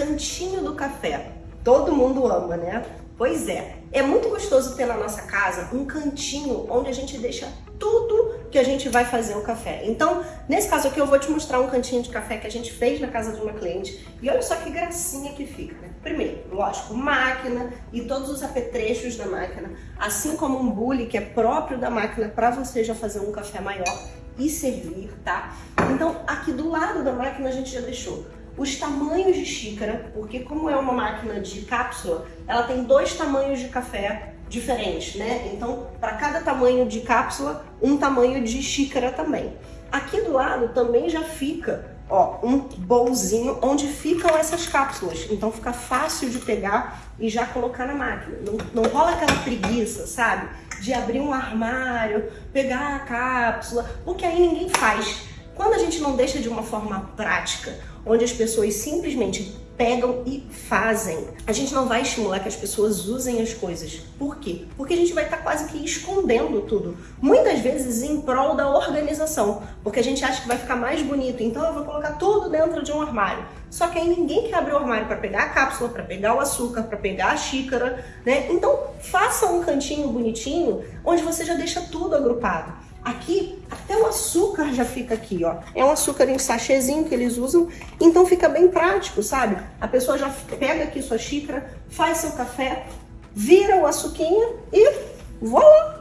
cantinho do café. Todo mundo ama, né? Pois é, é muito gostoso ter na nossa casa um cantinho onde a gente deixa tudo que a gente vai fazer o café. Então, nesse caso aqui, eu vou te mostrar um cantinho de café que a gente fez na casa de uma cliente. E olha só que gracinha que fica, né? Primeiro, lógico, máquina e todos os apetrechos da máquina, assim como um bule que é próprio da máquina para você já fazer um café maior e servir, tá? Então, aqui do lado da máquina a gente já deixou os tamanhos de xícara, porque como é uma máquina de cápsula, ela tem dois tamanhos de café diferentes, né? Então, para cada tamanho de cápsula, um tamanho de xícara também. Aqui do lado também já fica, ó, um bolzinho onde ficam essas cápsulas. Então fica fácil de pegar e já colocar na máquina. Não, não rola aquela preguiça, sabe? De abrir um armário, pegar a cápsula, porque aí ninguém faz. Quando a gente não deixa de uma forma prática, onde as pessoas simplesmente pegam e fazem. A gente não vai estimular que as pessoas usem as coisas. Por quê? Porque a gente vai estar quase que escondendo tudo. Muitas vezes em prol da organização, porque a gente acha que vai ficar mais bonito, então eu vou colocar tudo dentro de um armário. Só que aí ninguém quer abrir o armário para pegar a cápsula, para pegar o açúcar, para pegar a xícara, né? Então faça um cantinho bonitinho onde você já deixa tudo agrupado. Aqui, até o açúcar já fica aqui, ó. É um açúcar em sachêzinho que eles usam, então fica bem prático, sabe? A pessoa já pega aqui sua xícara, faz seu café, vira o açuquinha e voilá!